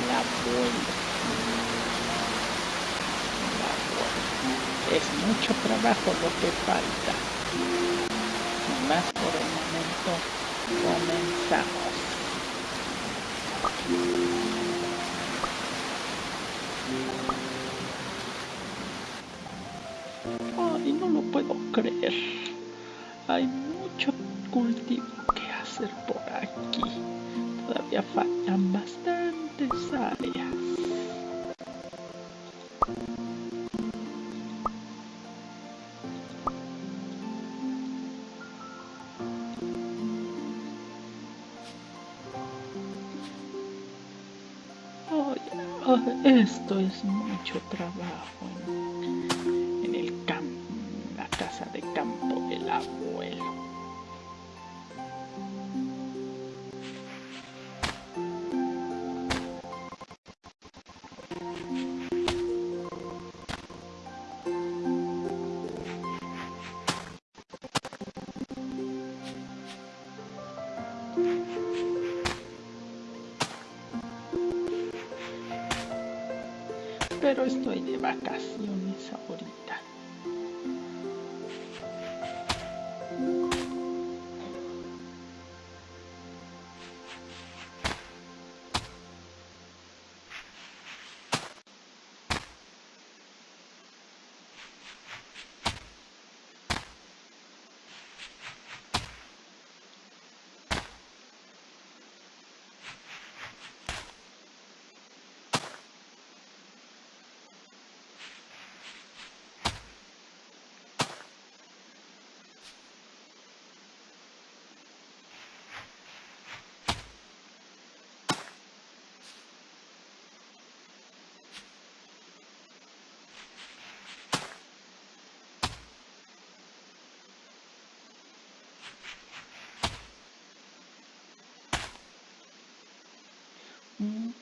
campo del abuelo. Es mucho trabajo lo que falta. Más por el momento, comenzamos. Esto es mucho trabajo en, el campo, la casa de campo del abuelo. Pero estoy de vacaciones ahorita.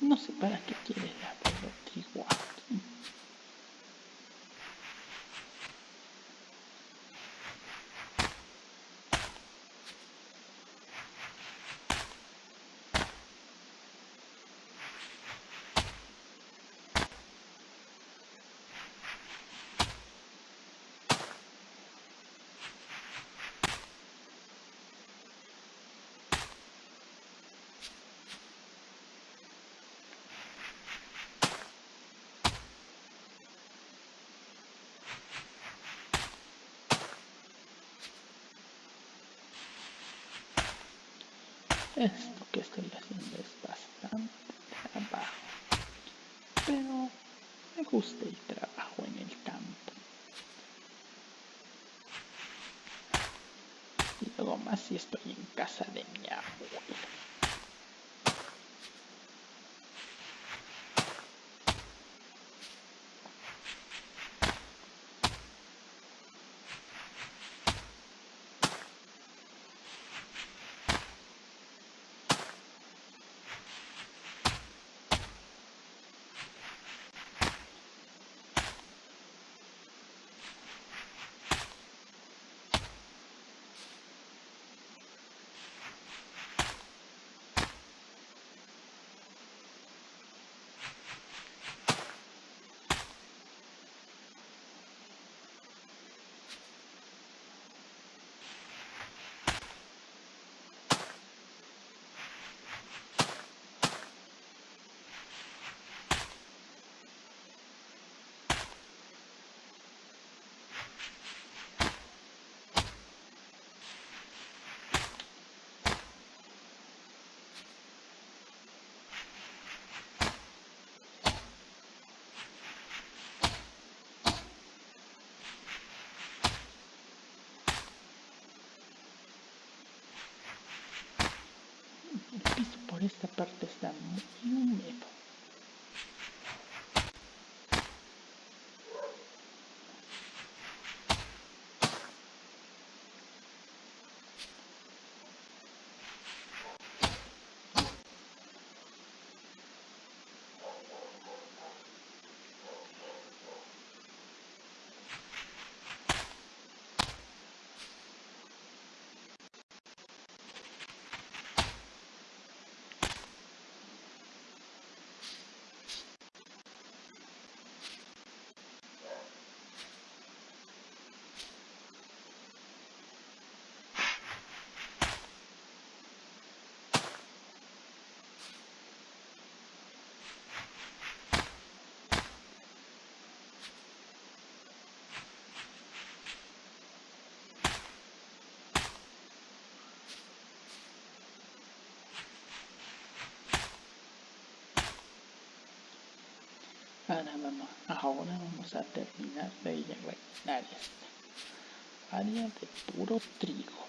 No sé para qué quiere la trigo aquí. Esto que estoy haciendo es bastante trabajo, pero me gusta el trabajo en el campo. Y luego más si estoy en casa de mi abuelo. Esta parte está muy Ahora vamos, ahora vamos a terminar de rellenar esta área de puro trigo.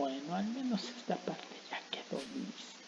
Bueno, al menos esta parte ya quedó lista.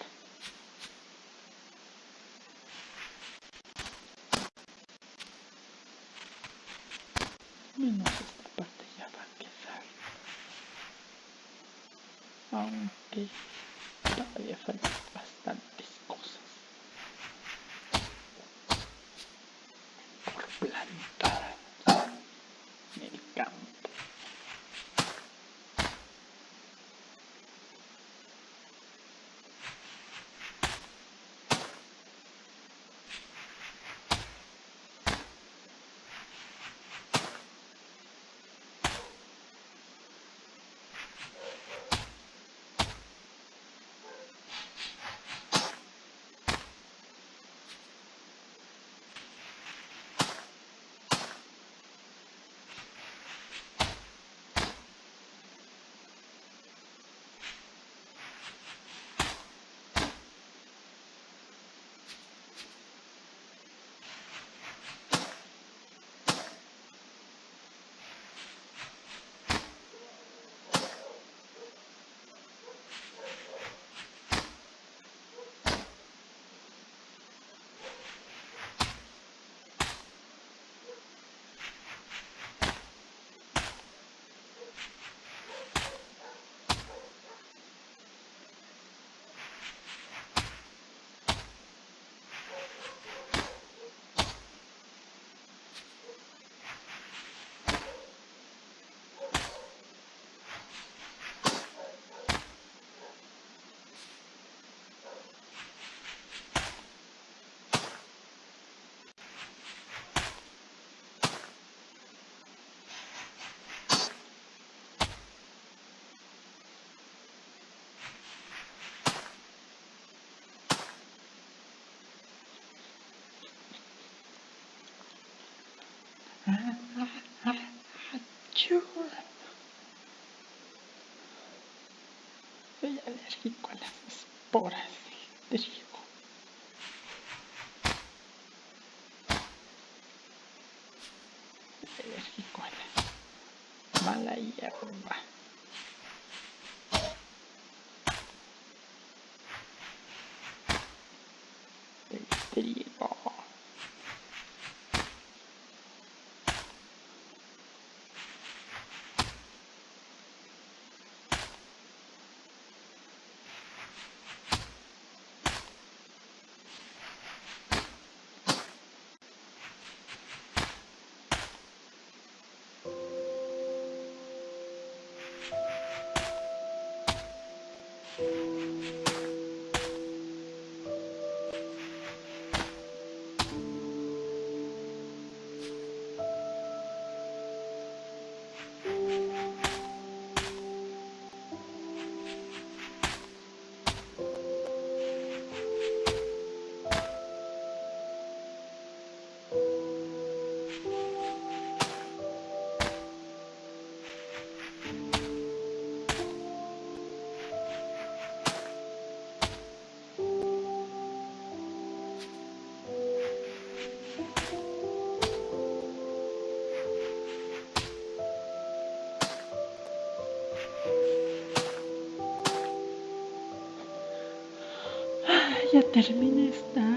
Ayuda. Soy alérgico a las esporas. Ya terminé esta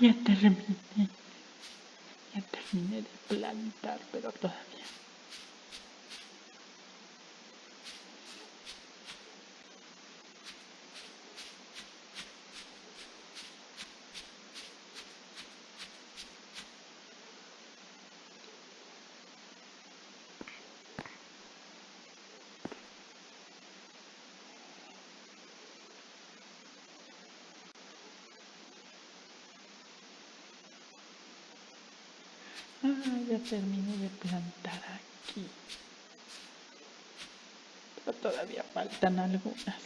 ya terminé. Ya terminé de plantar, pero todavía. Ya terminé de plantar aquí. Pero todavía faltan algunas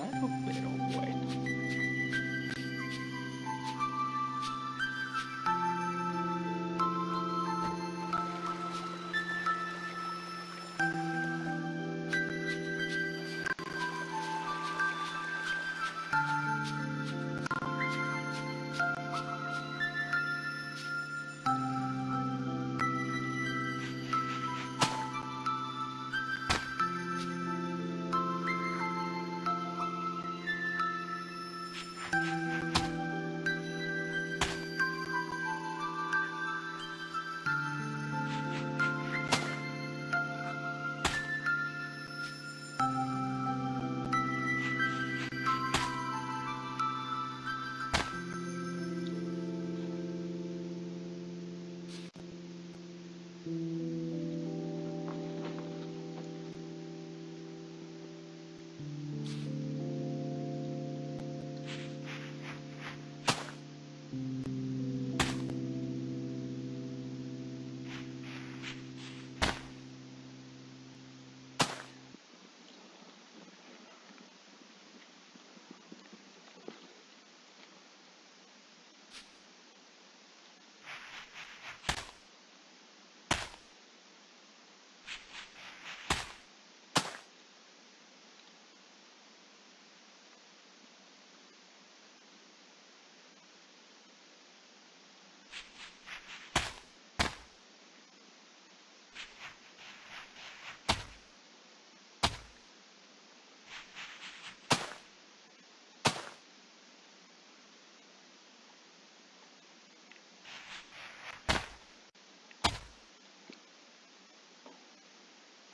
raro, pero bueno.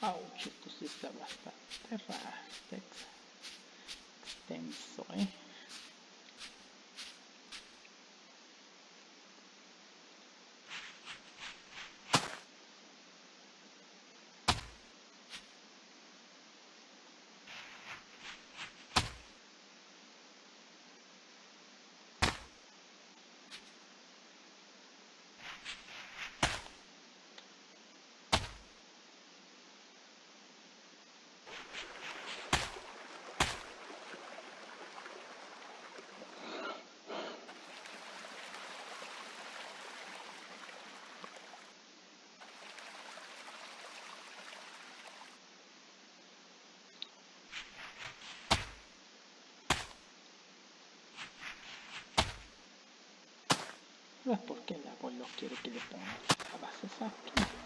Cosas. Ouch, esto sí está bastante ¿eh? es porque el abuelo quiere que le ponga las bases aquí.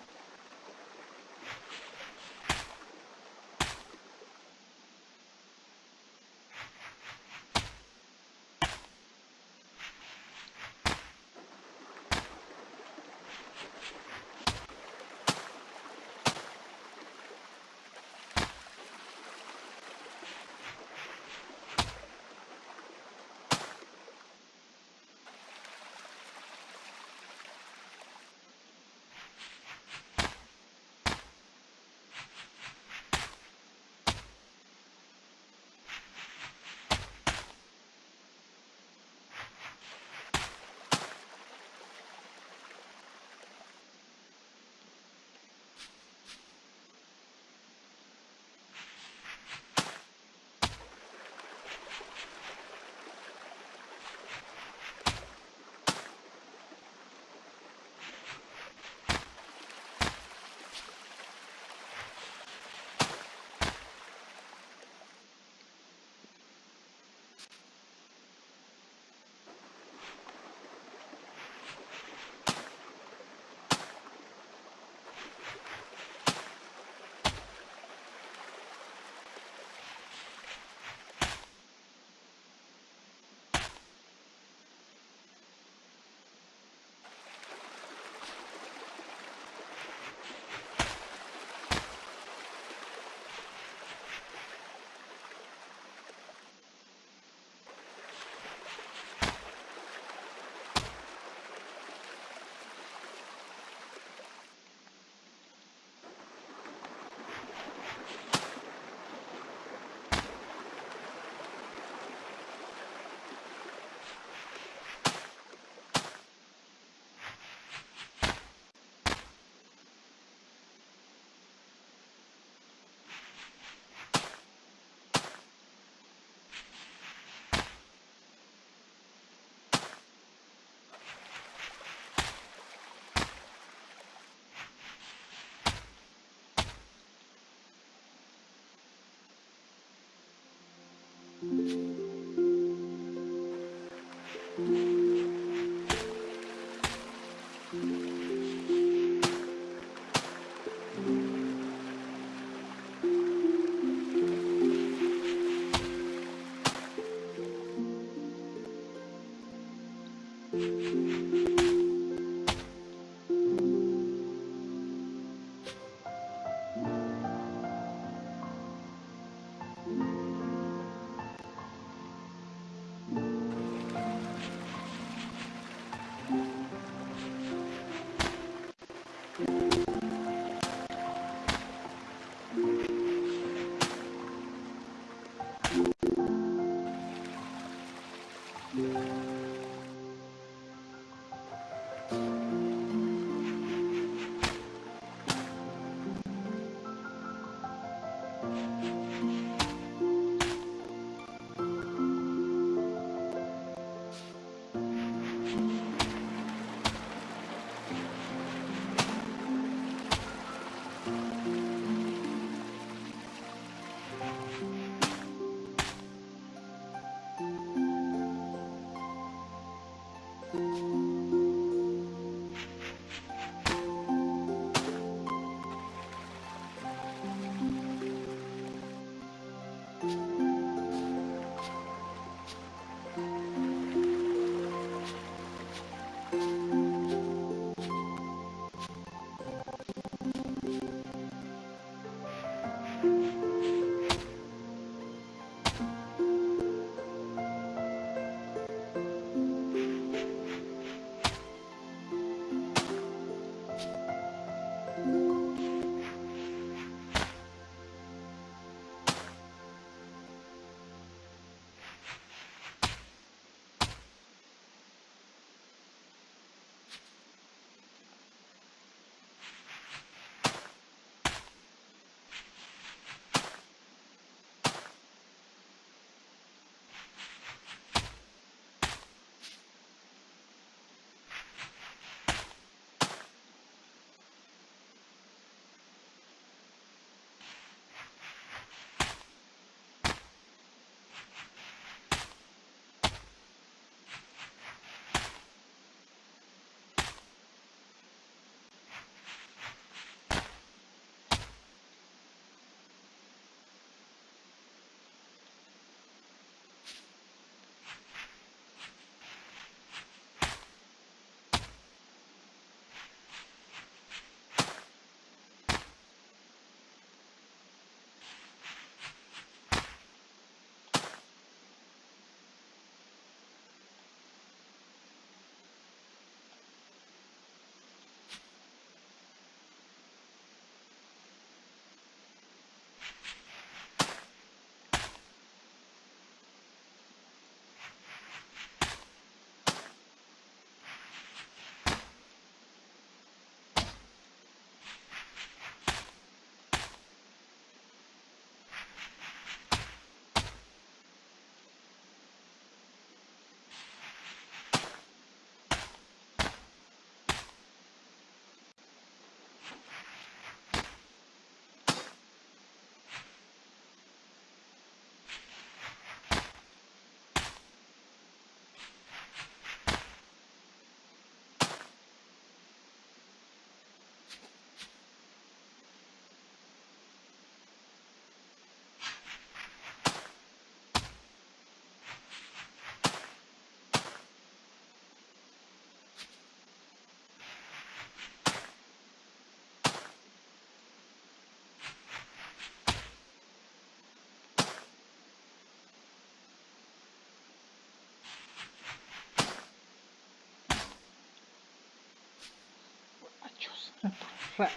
这快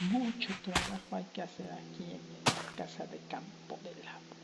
Mucho trabajo hay que hacer aquí en la casa de campo del abuelo.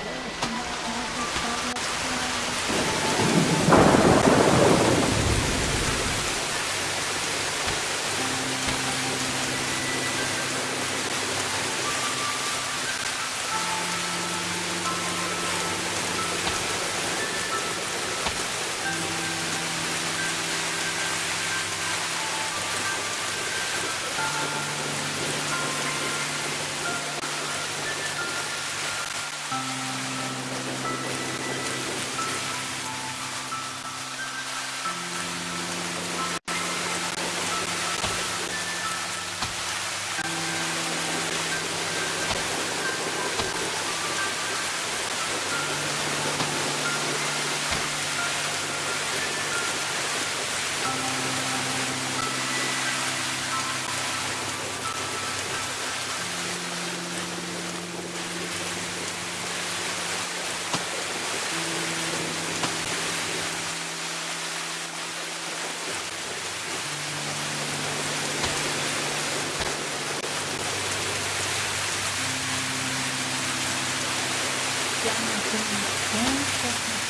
江水东流去。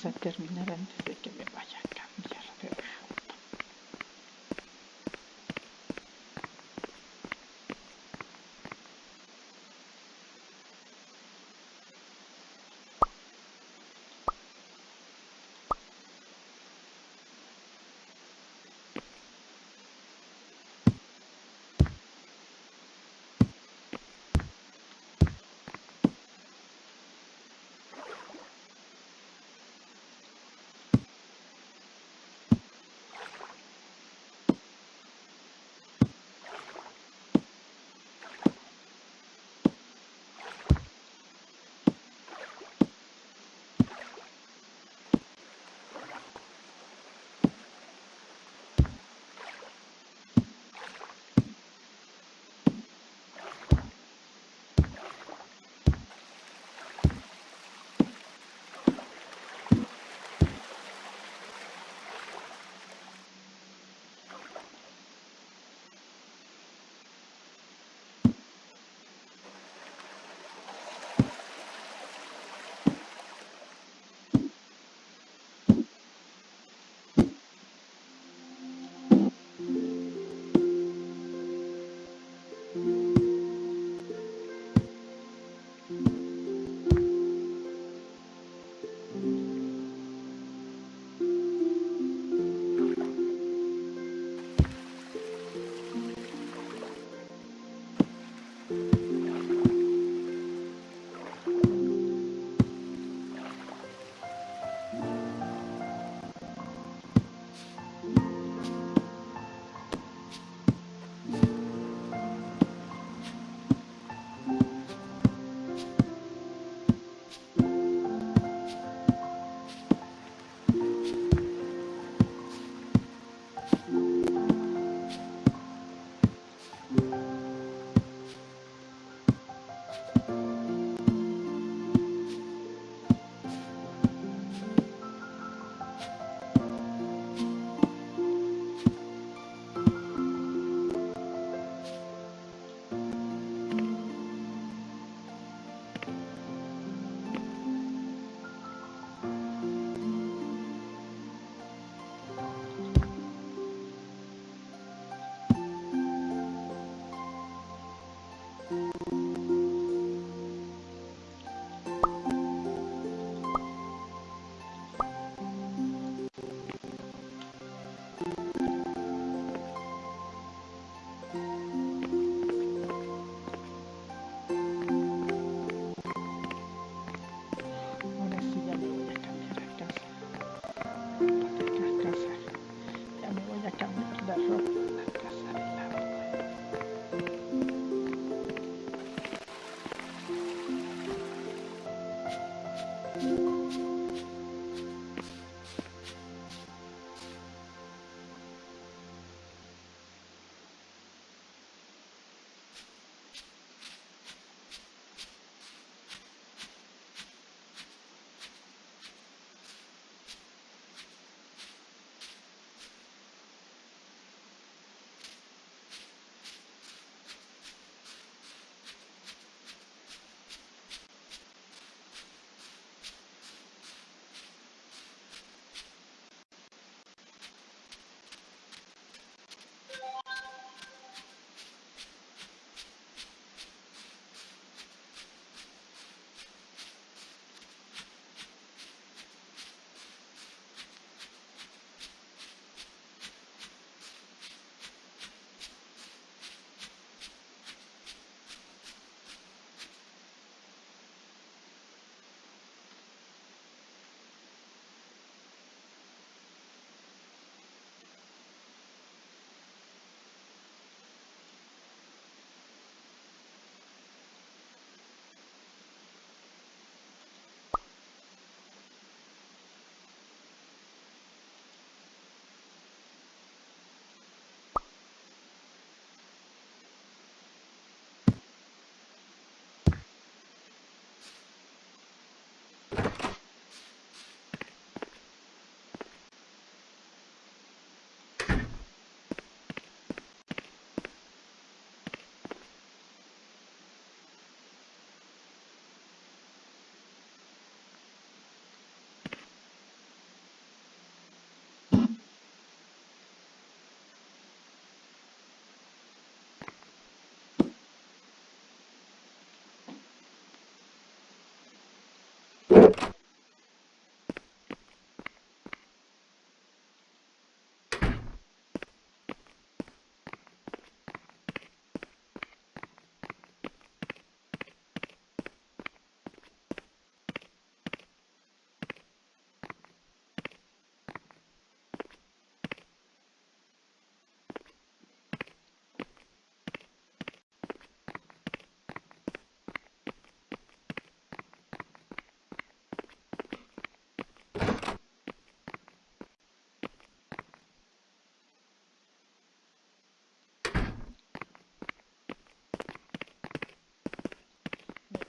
ասեմ տերմիններեն։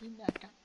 Happy Murder.